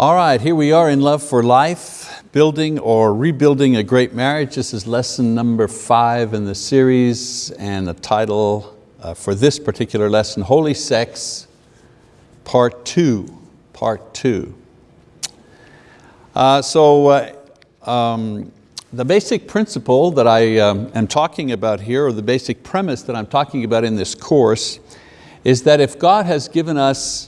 All right, here we are in Love for Life, building or rebuilding a great marriage. This is lesson number five in the series and the title uh, for this particular lesson, Holy Sex, Part Two, Part Two. Uh, so uh, um, the basic principle that I um, am talking about here, or the basic premise that I'm talking about in this course, is that if God has given us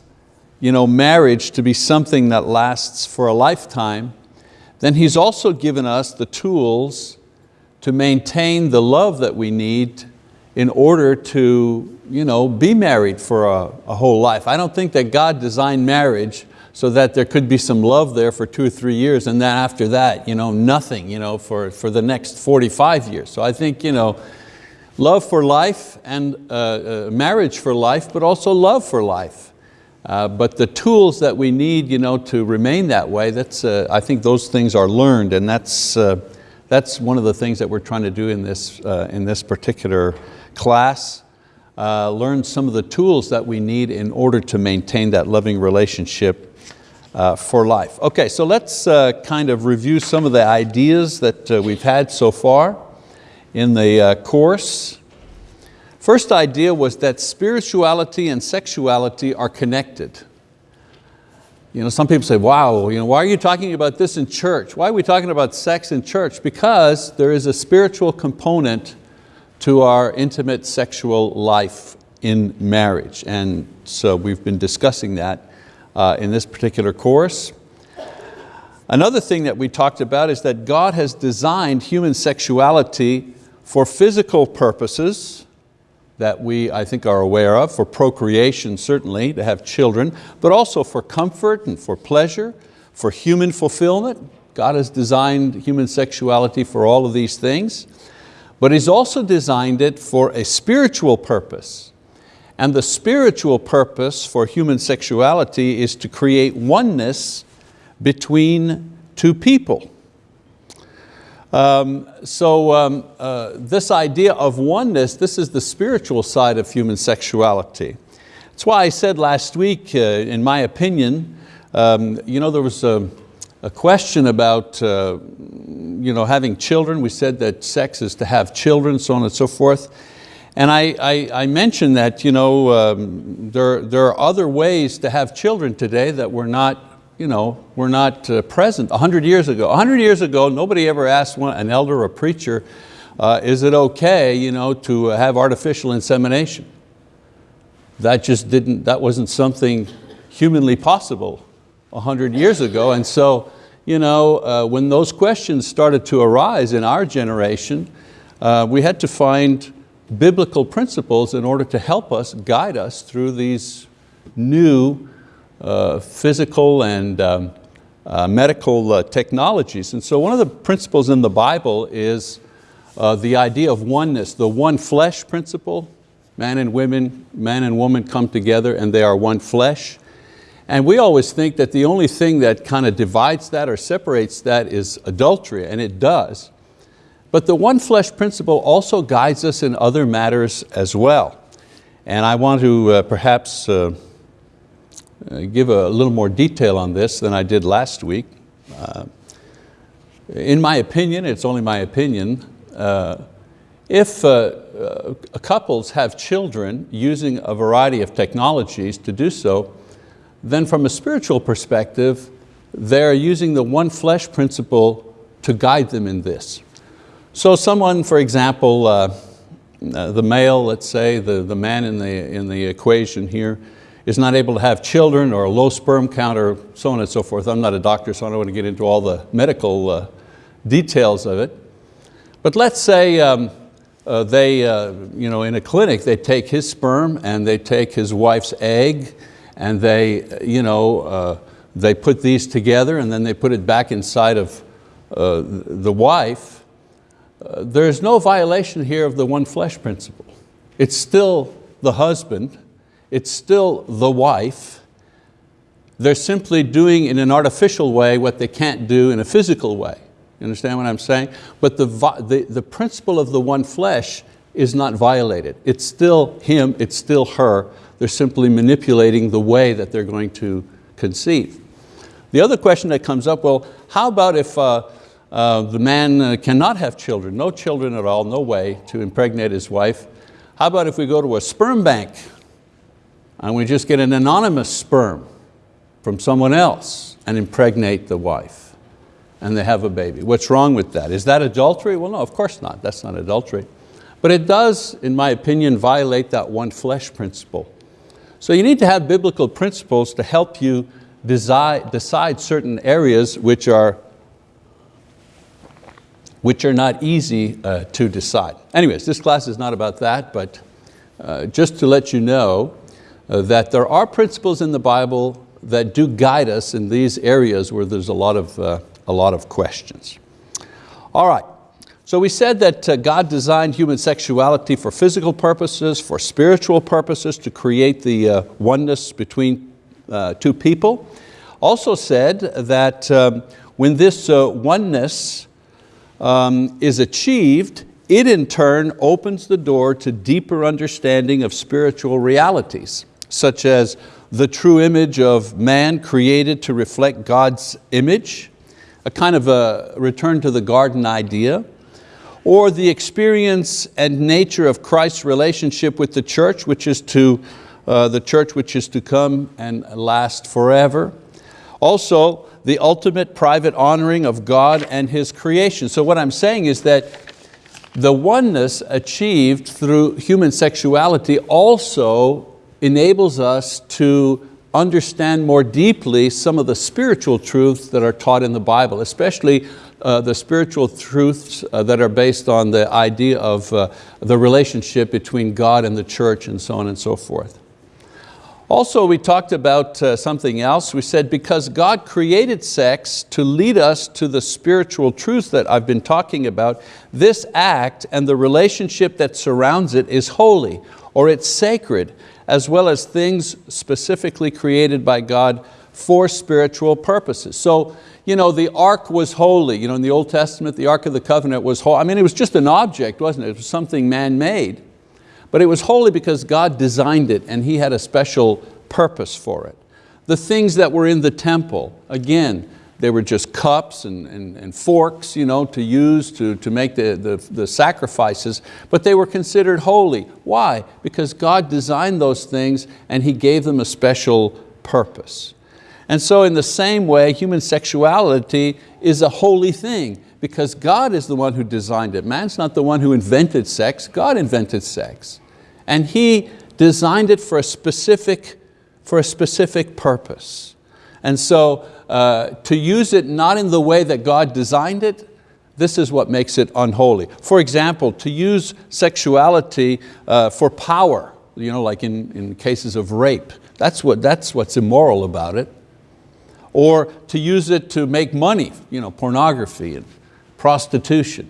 you know, marriage to be something that lasts for a lifetime, then He's also given us the tools to maintain the love that we need in order to you know, be married for a, a whole life. I don't think that God designed marriage so that there could be some love there for two or three years and then after that, you know, nothing you know, for, for the next 45 years. So I think you know, love for life and uh, uh, marriage for life, but also love for life. Uh, but the tools that we need you know, to remain that way, that's, uh, I think those things are learned and that's, uh, that's one of the things that we're trying to do in this, uh, in this particular class. Uh, learn some of the tools that we need in order to maintain that loving relationship for life. Okay, so let's kind of review some of the ideas that we've had so far in the course. First idea was that spirituality and sexuality are connected. You know, some people say, wow, you know, why are you talking about this in church? Why are we talking about sex in church? Because there is a spiritual component to our intimate sexual life in marriage. And so we've been discussing that uh, in this particular course. Another thing that we talked about is that God has designed human sexuality for physical purposes, that we, I think, are aware of, for procreation certainly, to have children, but also for comfort and for pleasure, for human fulfillment. God has designed human sexuality for all of these things, but He's also designed it for a spiritual purpose. And the spiritual purpose for human sexuality is to create oneness between two people. Um, so um, uh, this idea of oneness, this is the spiritual side of human sexuality. That's why I said last week, uh, in my opinion, um, you know, there was a, a question about uh, you know, having children. We said that sex is to have children, so on and so forth. And I, I, I mentioned that you know, um, there, there are other ways to have children today that were not you know, were not uh, present 100 years ago. 100 years ago, nobody ever asked one, an elder or a preacher, uh, is it okay you know, to have artificial insemination? That just didn't, that wasn't something humanly possible 100 years ago. And so, you know, uh, when those questions started to arise in our generation, uh, we had to find biblical principles in order to help us, guide us through these new physical and um, uh, medical uh, technologies. And so one of the principles in the Bible is uh, the idea of oneness, the one flesh principle. Man and women, man and woman come together and they are one flesh. And we always think that the only thing that kind of divides that or separates that is adultery, and it does. But the one flesh principle also guides us in other matters as well. And I want to uh, perhaps uh, uh, give a little more detail on this than I did last week. Uh, in my opinion, it's only my opinion, uh, if uh, uh, couples have children using a variety of technologies to do so, then from a spiritual perspective, they're using the one flesh principle to guide them in this. So someone, for example, uh, the male, let's say, the, the man in the, in the equation here, is not able to have children or a low sperm count or so on and so forth. I'm not a doctor, so I don't want to get into all the medical uh, details of it. But let's say um, uh, they, uh, you know, in a clinic, they take his sperm and they take his wife's egg and they, you know, uh, they put these together and then they put it back inside of uh, the wife. Uh, there's no violation here of the one flesh principle. It's still the husband it's still the wife. They're simply doing in an artificial way what they can't do in a physical way. You understand what I'm saying? But the, the, the principle of the one flesh is not violated. It's still him, it's still her. They're simply manipulating the way that they're going to conceive. The other question that comes up, well, how about if uh, uh, the man uh, cannot have children, no children at all, no way to impregnate his wife. How about if we go to a sperm bank and we just get an anonymous sperm from someone else and impregnate the wife and they have a baby? What's wrong with that? Is that adultery? Well, no, of course not, that's not adultery. But it does, in my opinion, violate that one flesh principle. So you need to have biblical principles to help you decide, decide certain areas which are which are not easy uh, to decide. Anyways, this class is not about that, but uh, just to let you know that there are principles in the Bible that do guide us in these areas where there's a lot of, uh, a lot of questions. All right, so we said that uh, God designed human sexuality for physical purposes, for spiritual purposes, to create the uh, oneness between two people. Also said that um, when this oneness um, is achieved, it in turn opens the door to deeper understanding of spiritual realities, such as the true image of man created to reflect God's image, a kind of a return to the garden idea, or the experience and nature of Christ's relationship with the church, which is to, uh, the church which is to come and last forever. Also, the ultimate private honoring of God and His creation. So what I'm saying is that the oneness achieved through human sexuality also enables us to understand more deeply some of the spiritual truths that are taught in the Bible, especially uh, the spiritual truths uh, that are based on the idea of uh, the relationship between God and the church and so on and so forth. Also, we talked about uh, something else. We said because God created sex to lead us to the spiritual truth that I've been talking about, this act and the relationship that surrounds it is holy or it's sacred, as well as things specifically created by God for spiritual purposes. So, you know, the ark was holy. You know, in the Old Testament, the Ark of the Covenant was holy. I mean, it was just an object, wasn't it? It was something man-made. But it was holy because God designed it and He had a special purpose for it. The things that were in the temple, again, they were just cups and, and, and forks you know, to use to, to make the, the, the sacrifices, but they were considered holy. Why? Because God designed those things and He gave them a special purpose. And so in the same way, human sexuality is a holy thing because God is the one who designed it. Man's not the one who invented sex, God invented sex. And He designed it for a specific, for a specific purpose. And so uh, to use it not in the way that God designed it, this is what makes it unholy. For example, to use sexuality uh, for power, you know, like in, in cases of rape, that's, what, that's what's immoral about it. Or to use it to make money, you know, pornography and prostitution.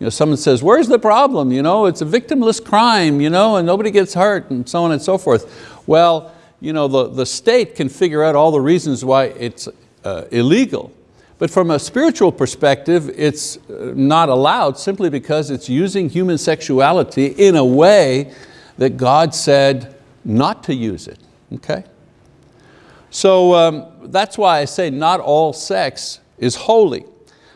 You know, someone says, where's the problem? You know, it's a victimless crime you know, and nobody gets hurt and so on and so forth. Well, you know, the, the state can figure out all the reasons why it's uh, illegal. But from a spiritual perspective, it's uh, not allowed simply because it's using human sexuality in a way that God said not to use it, okay? So um, that's why I say not all sex is holy.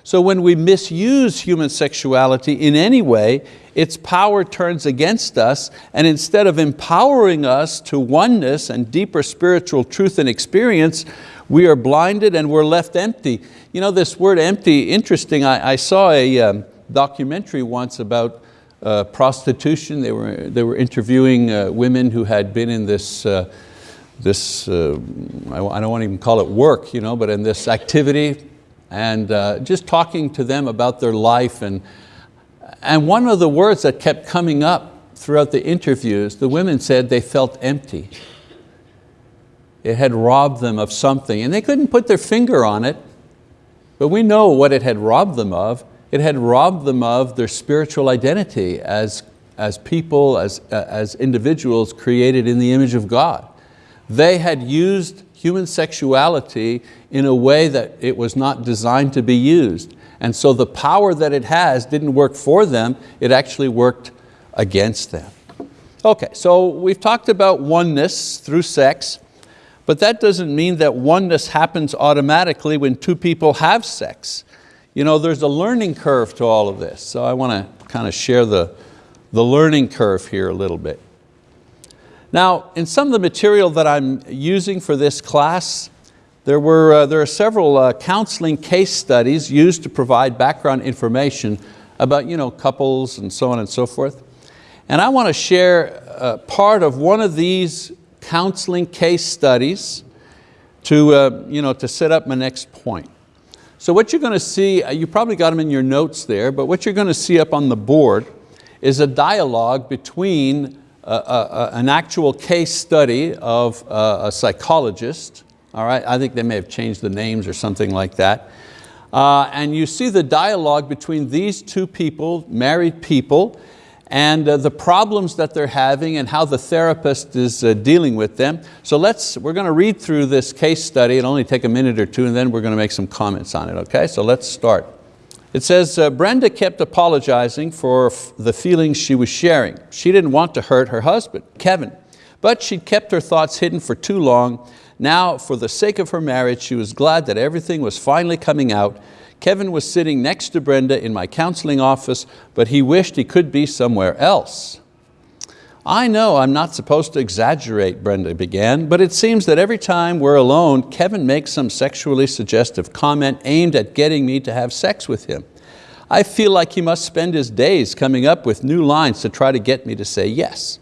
So when we misuse human sexuality in any way, its power turns against us and instead of empowering us to oneness and deeper spiritual truth and experience, we are blinded and we're left empty. You know this word empty, interesting, I, I saw a um, documentary once about uh, prostitution. They were, they were interviewing uh, women who had been in this, uh, this uh, I don't want to even call it work, you know, but in this activity, and uh, just talking to them about their life. And, and one of the words that kept coming up throughout the interviews, the women said they felt empty. It had robbed them of something and they couldn't put their finger on it, but we know what it had robbed them of. It had robbed them of their spiritual identity as, as people, as, as individuals created in the image of God. They had used human sexuality in a way that it was not designed to be used. And so the power that it has didn't work for them, it actually worked against them. Okay, so we've talked about oneness through sex, But that doesn't mean that oneness happens automatically when two people have sex. You know, there's a learning curve to all of this. So I want to kind of share the, the learning curve here a little bit. Now, in some of the material that I'm using for this class, there, were, uh, there are several uh, counseling case studies used to provide background information about you know, couples and so on and so forth. And I want to share uh, part of one of these counseling case studies to, uh, you know, to set up my next point. So what you're going to see, uh, you probably got them in your notes there, but what you're going to see up on the board is a dialogue between uh, uh, an actual case study of a psychologist, all right, I think they may have changed the names or something like that, uh, and you see the dialogue between these two people, married people, and uh, the problems that they're having and how the therapist is uh, dealing with them. So let's, we're going to read through this case study, it'll only take a minute or two and then we're going to make some comments on it, okay? So let's start. It says, uh, Brenda kept apologizing for the feelings she was sharing. She didn't want to hurt her husband, Kevin, but she'd kept her thoughts hidden for too long. Now, for the sake of her marriage, she was glad that everything was finally coming out Kevin was sitting next to Brenda in my counseling office, but he wished he could be somewhere else. I know I'm not supposed to exaggerate, Brenda began, but it seems that every time we're alone, Kevin makes some sexually suggestive comment aimed at getting me to have sex with him. I feel like he must spend his days coming up with new lines to try to get me to say yes.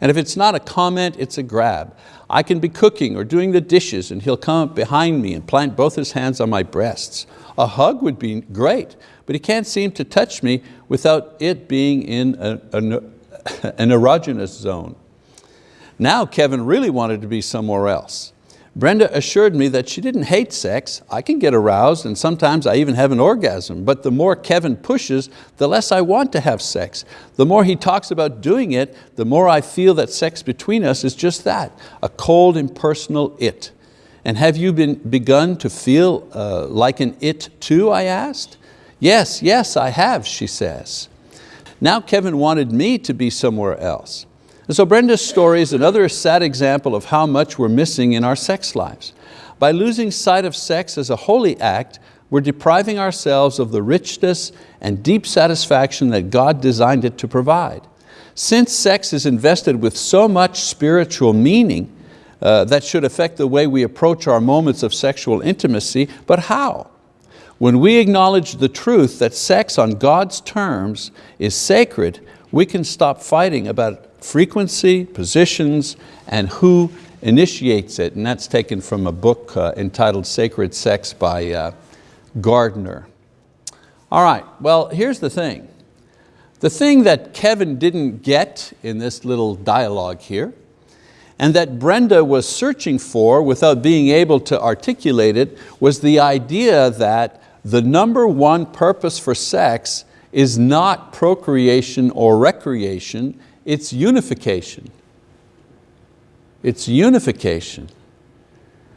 And if it's not a comment, it's a grab. I can be cooking or doing the dishes and he'll come up behind me and plant both his hands on my breasts. A hug would be great, but he can't seem to touch me without it being in a, a, an erogenous zone. Now Kevin really wanted to be somewhere else. Brenda assured me that she didn't hate sex. I can get aroused and sometimes I even have an orgasm, but the more Kevin pushes, the less I want to have sex. The more he talks about doing it, the more I feel that sex between us is just that, a cold, impersonal it. And have you been, begun to feel uh, like an it too, I asked. Yes, yes, I have, she says. Now Kevin wanted me to be somewhere else. And so Brenda's story is another sad example of how much we're missing in our sex lives. By losing sight of sex as a holy act, we're depriving ourselves of the richness and deep satisfaction that God designed it to provide. Since sex is invested with so much spiritual meaning, uh, that should affect the way we approach our moments of sexual intimacy, but how? When we acknowledge the truth that sex on God's terms is sacred, we can stop fighting about frequency, positions, and who initiates it. And that's taken from a book uh, entitled Sacred Sex by uh, Gardner. All right, well, here's the thing. The thing that Kevin didn't get in this little dialogue here and that Brenda was searching for without being able to articulate it was the idea that the number one purpose for sex is not procreation or recreation, it's unification. It's unification.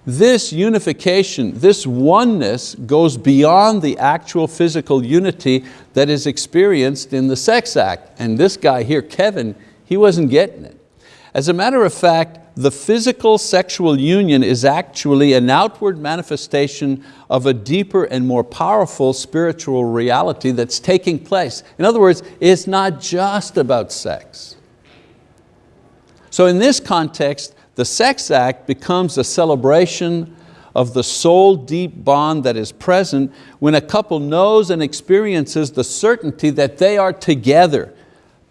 This unification, this oneness goes beyond the actual physical unity that is experienced in the sex act. And this guy here, Kevin, he wasn't getting it. As a matter of fact, the physical sexual union is actually an outward manifestation of a deeper and more powerful spiritual reality that's taking place. In other words, it's not just about sex. So in this context, the sex act becomes a celebration of the soul deep bond that is present when a couple knows and experiences the certainty that they are together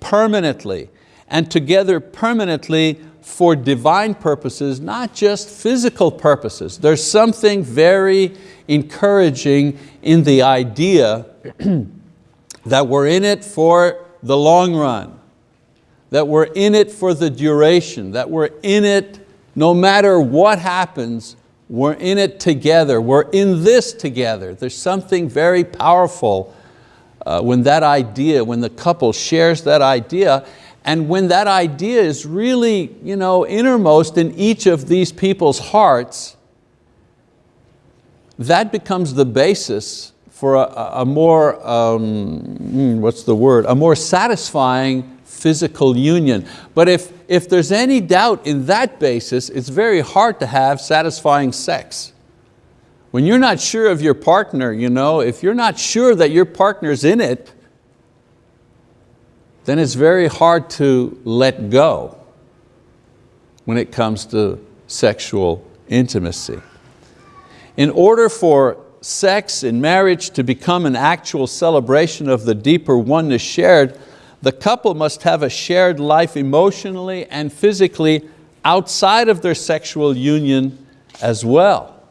permanently and together permanently for divine purposes, not just physical purposes. There's something very encouraging in the idea that we're in it for the long run, that we're in it for the duration, that we're in it no matter what happens, we're in it together, we're in this together. There's something very powerful uh, when that idea, when the couple shares that idea, and when that idea is really you know, innermost in each of these people's hearts, that becomes the basis for a, a more, um, hmm, what's the word, a more satisfying physical union. But if, if there's any doubt in that basis, it's very hard to have satisfying sex. When you're not sure of your partner, you know, if you're not sure that your partner's in it, then it's very hard to let go when it comes to sexual intimacy. In order for sex in marriage to become an actual celebration of the deeper oneness shared, the couple must have a shared life emotionally and physically outside of their sexual union as well.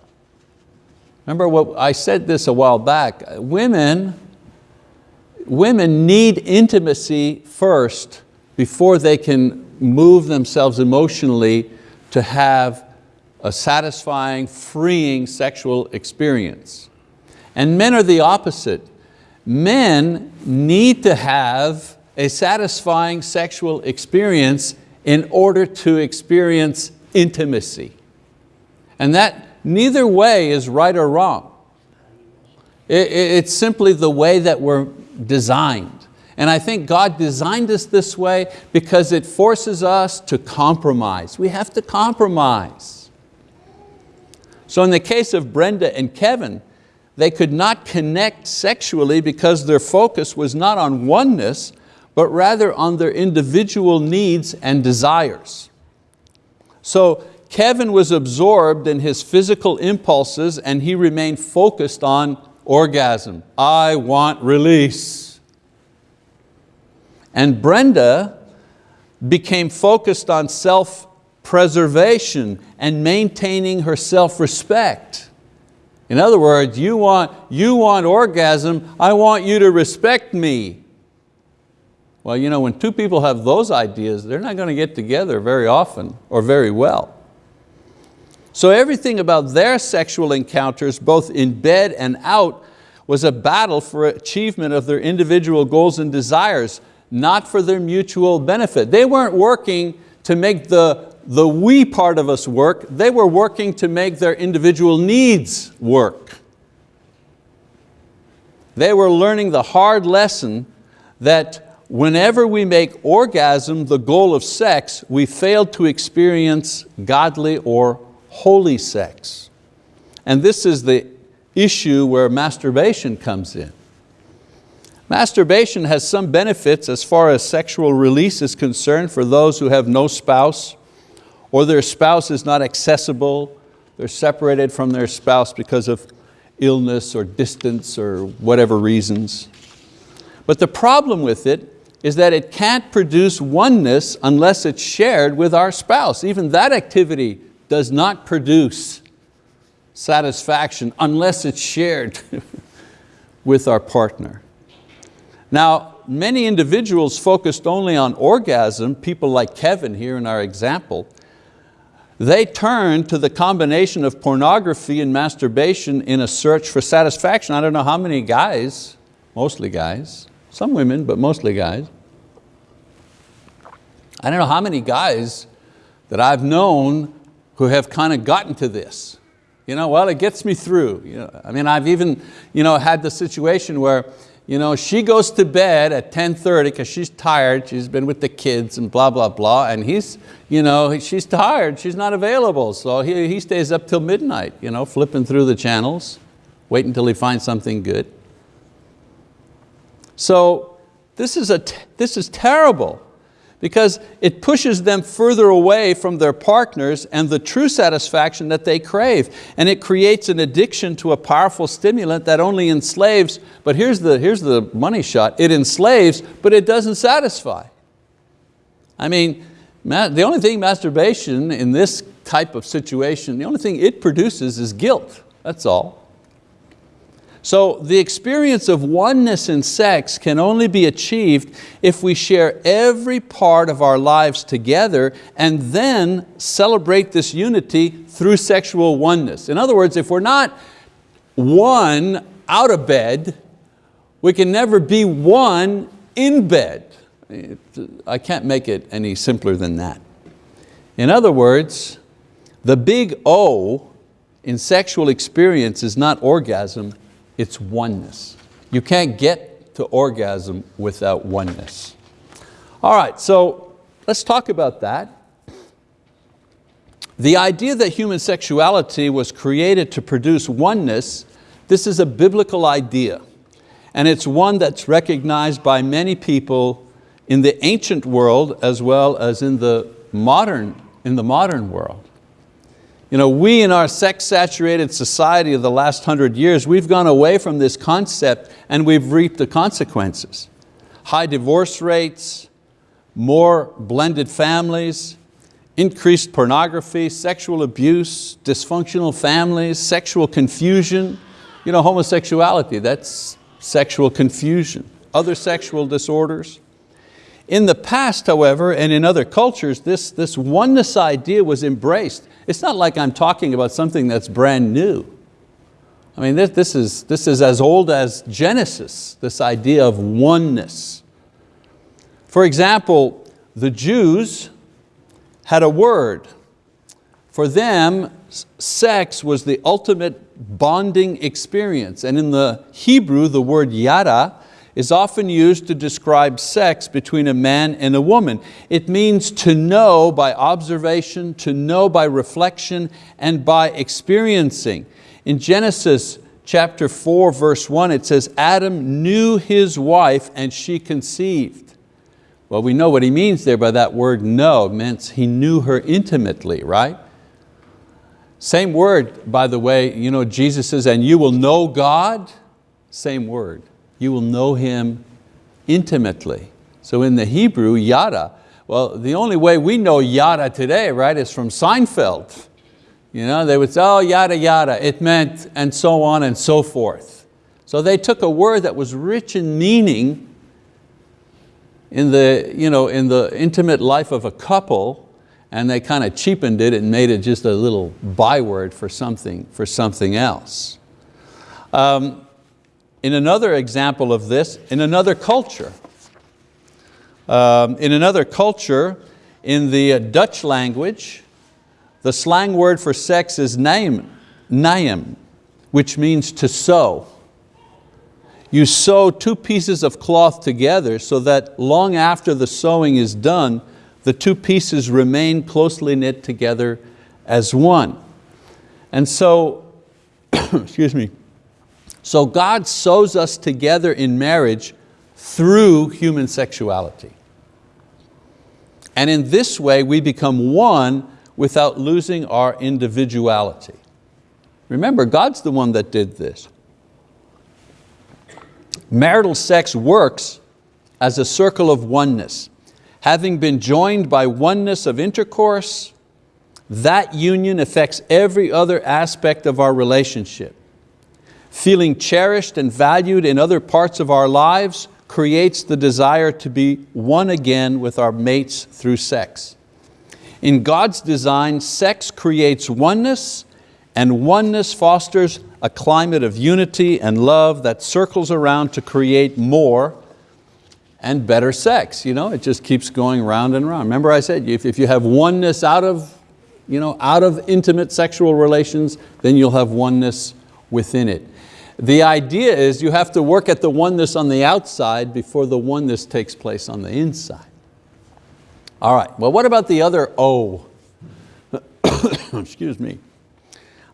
Remember what I said this a while back, women women need intimacy first before they can move themselves emotionally to have a satisfying, freeing sexual experience. And men are the opposite. Men need to have a satisfying sexual experience in order to experience intimacy. And that neither way is right or wrong. It's simply the way that we're designed. And I think God designed us this way because it forces us to compromise. We have to compromise. So in the case of Brenda and Kevin, they could not connect sexually because their focus was not on oneness, but rather on their individual needs and desires. So Kevin was absorbed in his physical impulses and he remained focused on orgasm. I want release. And Brenda became focused on self-preservation and maintaining her self-respect. In other words, you want, you want orgasm, I want you to respect me. Well, you know, when two people have those ideas, they're not going to get together very often or very well. So everything about their sexual encounters, both in bed and out, was a battle for achievement of their individual goals and desires, not for their mutual benefit. They weren't working to make the, the we part of us work, they were working to make their individual needs work. They were learning the hard lesson that whenever we make orgasm the goal of sex, we fail to experience godly or holy sex. And this is the issue where masturbation comes in. Masturbation has some benefits as far as sexual release is concerned for those who have no spouse or their spouse is not accessible, they're separated from their spouse because of illness or distance or whatever reasons. But the problem with it is that it can't produce oneness unless it's shared with our spouse. Even that activity does not produce satisfaction unless it's shared with our partner. Now, many individuals focused only on orgasm, people like Kevin here in our example, they turn to the combination of pornography and masturbation in a search for satisfaction. I don't know how many guys, mostly guys, some women, but mostly guys. I don't know how many guys that I've known who have kind of gotten to this. You know, well, it gets me through. You know, I mean, I've even you know, had the situation where you know, she goes to bed at 10.30 because she's tired, she's been with the kids and blah, blah, blah, and he's, you know, she's tired, she's not available, so he, he stays up till midnight, you know, flipping through the channels, waiting until he finds something good. So this is, a, this is terrible because it pushes them further away from their partners and the true satisfaction that they crave. And it creates an addiction to a powerful stimulant that only enslaves, but here's the, here's the money shot, it enslaves, but it doesn't satisfy. I mean, the only thing masturbation in this type of situation, the only thing it produces is guilt, that's all. So the experience of oneness in sex can only be achieved if we share every part of our lives together and then celebrate this unity through sexual oneness. In other words, if we're not one out of bed, we can never be one in bed. I can't make it any simpler than that. In other words, the big O in sexual experience is not orgasm, it's oneness. You can't get to orgasm without oneness. All right, so let's talk about that. The idea that human sexuality was created to produce oneness, this is a biblical idea. And it's one that's recognized by many people in the ancient world as well as in the modern, in the modern world. You know, we in our sex-saturated society of the last hundred years, we've gone away from this concept and we've reaped the consequences. High divorce rates, more blended families, increased pornography, sexual abuse, dysfunctional families, sexual confusion, you know, homosexuality, that's sexual confusion, other sexual disorders. In the past, however, and in other cultures, this, this oneness idea was embraced. It's not like I'm talking about something that's brand new. I mean, this, this, is, this is as old as Genesis, this idea of oneness. For example, the Jews had a word. For them, sex was the ultimate bonding experience. And in the Hebrew, the word yada is often used to describe sex between a man and a woman. It means to know by observation, to know by reflection, and by experiencing. In Genesis chapter 4, verse 1, it says, Adam knew his wife and she conceived. Well, we know what he means there by that word know. It means he knew her intimately, right? Same word, by the way, you know, Jesus says, and you will know God, same word you will know Him intimately. So in the Hebrew, yada, well, the only way we know yada today, right, is from Seinfeld. You know, they would say, oh, yada, yada, it meant, and so on and so forth. So they took a word that was rich in meaning in the, you know, in the intimate life of a couple and they kind of cheapened it and made it just a little byword for something, for something else. Um, in another example of this, in another culture, um, in another culture, in the Dutch language, the slang word for sex is naim, naim, which means to sew. You sew two pieces of cloth together so that long after the sewing is done, the two pieces remain closely knit together as one. And so, excuse me, so God sews us together in marriage through human sexuality. And in this way we become one without losing our individuality. Remember, God's the one that did this. Marital sex works as a circle of oneness. Having been joined by oneness of intercourse, that union affects every other aspect of our relationship. Feeling cherished and valued in other parts of our lives creates the desire to be one again with our mates through sex. In God's design, sex creates oneness and oneness fosters a climate of unity and love that circles around to create more and better sex. You know, it just keeps going round and round. Remember I said, if, if you have oneness out of, you know, out of intimate sexual relations, then you'll have oneness within it. The idea is you have to work at the oneness on the outside before the oneness takes place on the inside. All right, well what about the other O? Excuse me.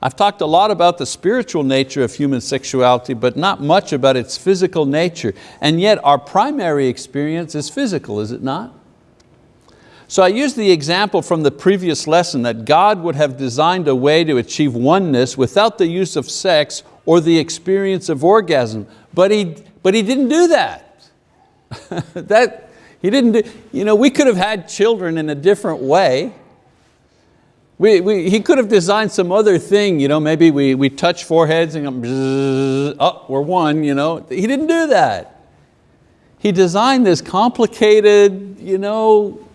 I've talked a lot about the spiritual nature of human sexuality, but not much about its physical nature. And yet our primary experience is physical, is it not? So I used the example from the previous lesson that God would have designed a way to achieve oneness without the use of sex or the experience of orgasm, but he, but he didn't do that. that he didn't do, you know, we could have had children in a different way. We, we, he could have designed some other thing, you know, maybe we, we touch foreheads and oh, we're one. You know. He didn't do that. He designed this complicated, you know,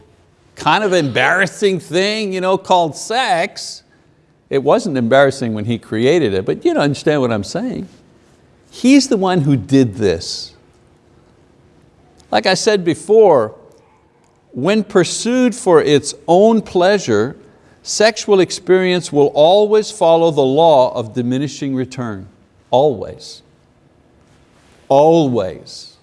kind of embarrassing thing you know, called sex, it wasn't embarrassing when he created it, but you don't understand what I'm saying. He's the one who did this. Like I said before, when pursued for its own pleasure, sexual experience will always follow the law of diminishing return, always, always.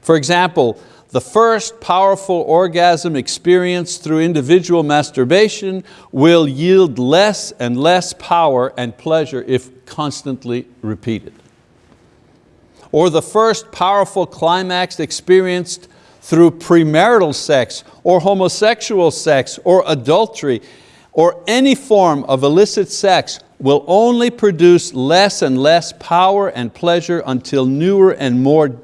For example, the first powerful orgasm experienced through individual masturbation will yield less and less power and pleasure if constantly repeated. Or the first powerful climax experienced through premarital sex or homosexual sex or adultery or any form of illicit sex will only produce less and less power and pleasure until newer and more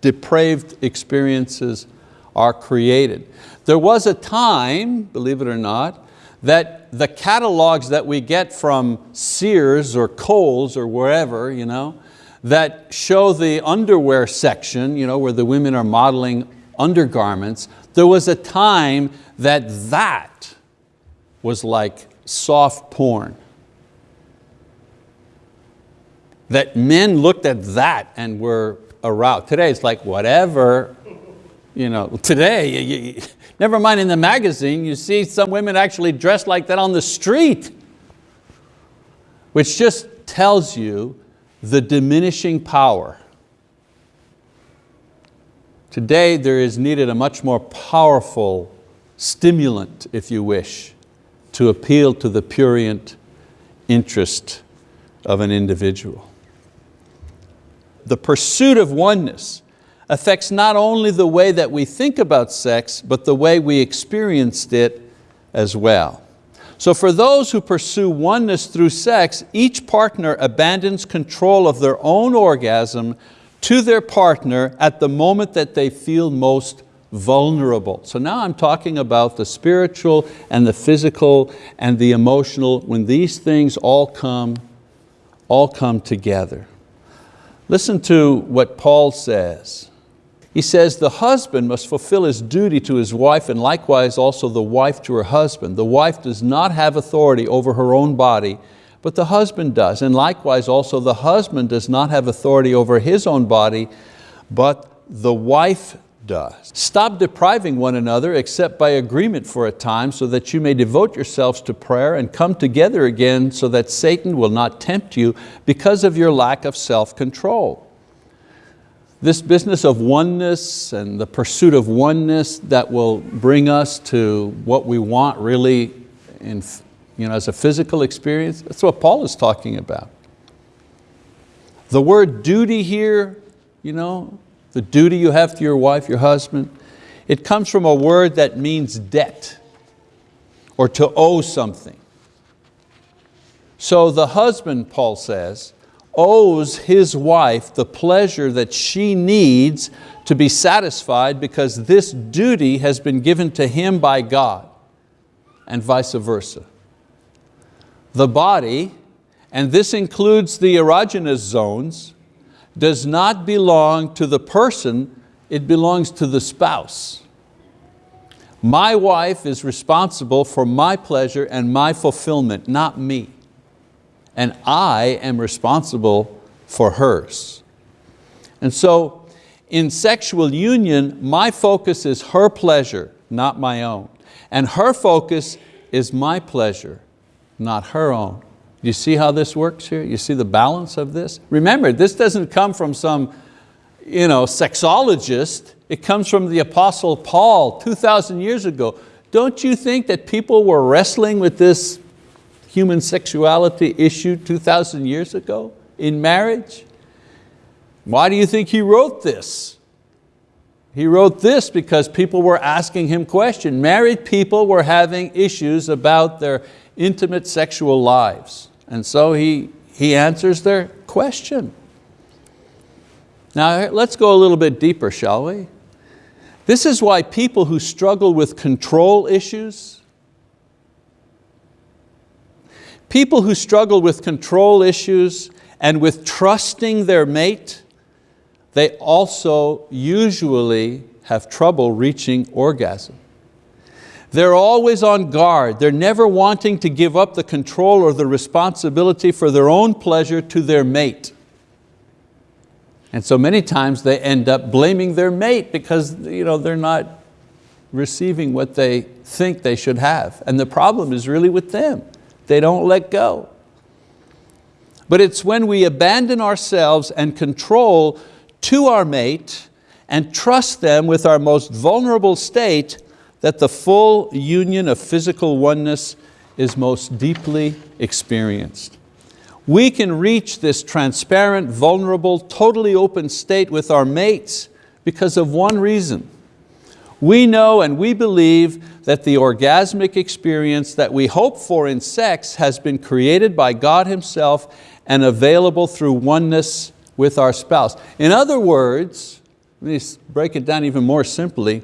depraved experiences are created. There was a time, believe it or not, that the catalogs that we get from Sears or Kohl's or wherever, you know, that show the underwear section, you know, where the women are modeling undergarments, there was a time that that was like soft porn. That men looked at that and were aroused. Today it's like whatever, you know, today, you, you, never mind in the magazine, you see some women actually dressed like that on the street, which just tells you the diminishing power. Today there is needed a much more powerful stimulant, if you wish, to appeal to the purient interest of an individual. The pursuit of oneness affects not only the way that we think about sex, but the way we experienced it as well. So for those who pursue oneness through sex, each partner abandons control of their own orgasm to their partner at the moment that they feel most vulnerable. So now I'm talking about the spiritual and the physical and the emotional, when these things all come, all come together. Listen to what Paul says. He says, the husband must fulfill his duty to his wife and likewise also the wife to her husband. The wife does not have authority over her own body, but the husband does. And likewise also the husband does not have authority over his own body, but the wife does. Stop depriving one another except by agreement for a time so that you may devote yourselves to prayer and come together again so that Satan will not tempt you because of your lack of self-control this business of oneness and the pursuit of oneness that will bring us to what we want really in, you know, as a physical experience, that's what Paul is talking about. The word duty here, you know, the duty you have to your wife, your husband, it comes from a word that means debt or to owe something. So the husband, Paul says, owes his wife the pleasure that she needs to be satisfied because this duty has been given to him by God and vice versa. The body, and this includes the erogenous zones, does not belong to the person, it belongs to the spouse. My wife is responsible for my pleasure and my fulfillment, not me and I am responsible for hers. And so in sexual union, my focus is her pleasure, not my own. And her focus is my pleasure, not her own. You see how this works here? You see the balance of this? Remember, this doesn't come from some you know, sexologist. It comes from the Apostle Paul 2,000 years ago. Don't you think that people were wrestling with this human sexuality issue 2,000 years ago in marriage? Why do you think he wrote this? He wrote this because people were asking him questions. Married people were having issues about their intimate sexual lives. And so he, he answers their question. Now let's go a little bit deeper, shall we? This is why people who struggle with control issues, People who struggle with control issues and with trusting their mate, they also usually have trouble reaching orgasm. They're always on guard. They're never wanting to give up the control or the responsibility for their own pleasure to their mate. And so many times they end up blaming their mate because you know, they're not receiving what they think they should have. And the problem is really with them. They don't let go. But it's when we abandon ourselves and control to our mate and trust them with our most vulnerable state that the full union of physical oneness is most deeply experienced. We can reach this transparent, vulnerable, totally open state with our mates because of one reason. We know and we believe that the orgasmic experience that we hope for in sex has been created by God Himself and available through oneness with our spouse. In other words, let me break it down even more simply,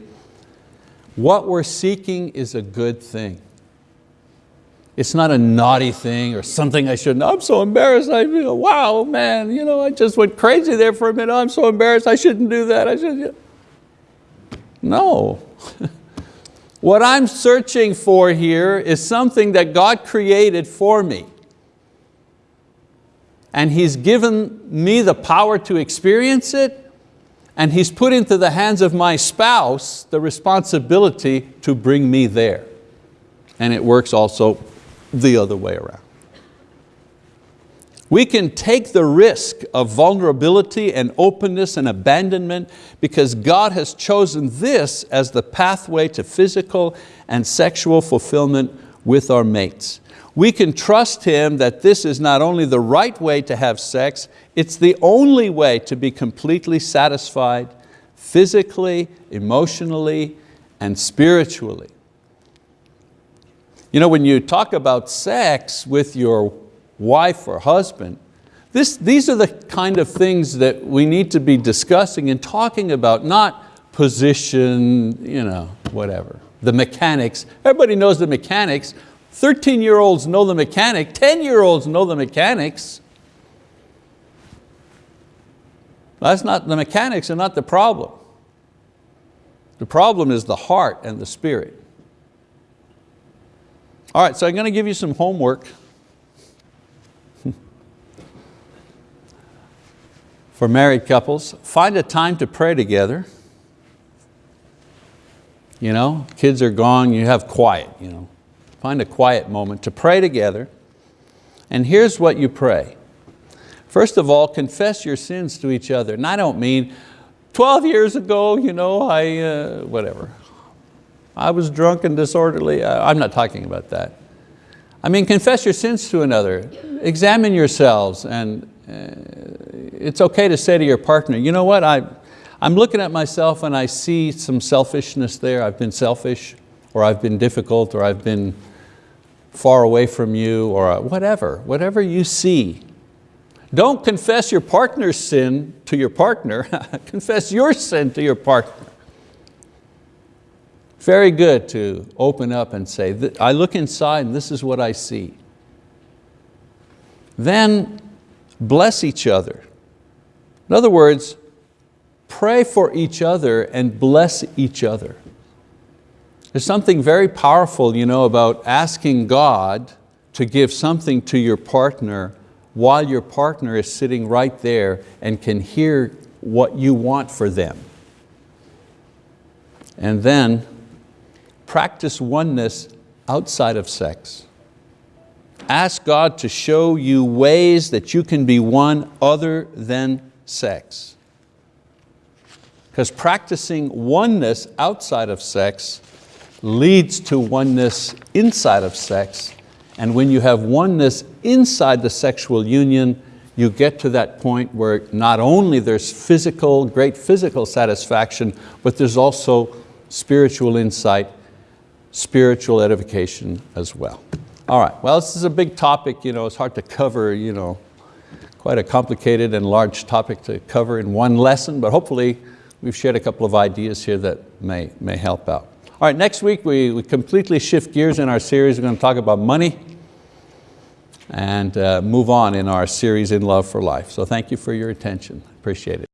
what we're seeking is a good thing. It's not a naughty thing or something I shouldn't, I'm so embarrassed, I, know, wow, man, you know, I just went crazy there for a minute, I'm so embarrassed, I shouldn't do that, I should. No. what I'm searching for here is something that God created for me. And He's given me the power to experience it, and He's put into the hands of my spouse the responsibility to bring me there. And it works also the other way around. We can take the risk of vulnerability and openness and abandonment because God has chosen this as the pathway to physical and sexual fulfillment with our mates. We can trust Him that this is not only the right way to have sex, it's the only way to be completely satisfied physically, emotionally, and spiritually. You know, when you talk about sex with your wife or husband, this, these are the kind of things that we need to be discussing and talking about, not position, you know, whatever, the mechanics. Everybody knows the mechanics. 13 year olds know the mechanic, 10 year olds know the mechanics. That's not, the mechanics are not the problem. The problem is the heart and the spirit. All right, so I'm going to give you some homework. For married couples, find a time to pray together. You know, kids are gone, you have quiet. You know. Find a quiet moment to pray together. And here's what you pray. First of all, confess your sins to each other. And I don't mean, 12 years ago, you know, I, uh, whatever, I was drunk and disorderly. I'm not talking about that. I mean, confess your sins to another. Examine yourselves and uh, it's okay to say to your partner, you know what, I, I'm looking at myself and I see some selfishness there. I've been selfish or I've been difficult or I've been far away from you or uh, whatever, whatever you see. Don't confess your partner's sin to your partner, confess your sin to your partner. Very good to open up and say, I look inside and this is what I see. Then bless each other. In other words, pray for each other and bless each other. There's something very powerful you know, about asking God to give something to your partner while your partner is sitting right there and can hear what you want for them. And then practice oneness outside of sex. Ask God to show you ways that you can be one other than sex. Because practicing oneness outside of sex leads to oneness inside of sex. And when you have oneness inside the sexual union, you get to that point where not only there's physical, great physical satisfaction, but there's also spiritual insight spiritual edification as well. All right, well this is a big topic, you know, it's hard to cover, you know, quite a complicated and large topic to cover in one lesson, but hopefully we've shared a couple of ideas here that may, may help out. All right, next week we, we completely shift gears in our series. We're going to talk about money and uh, move on in our series In Love for Life. So thank you for your attention. Appreciate it.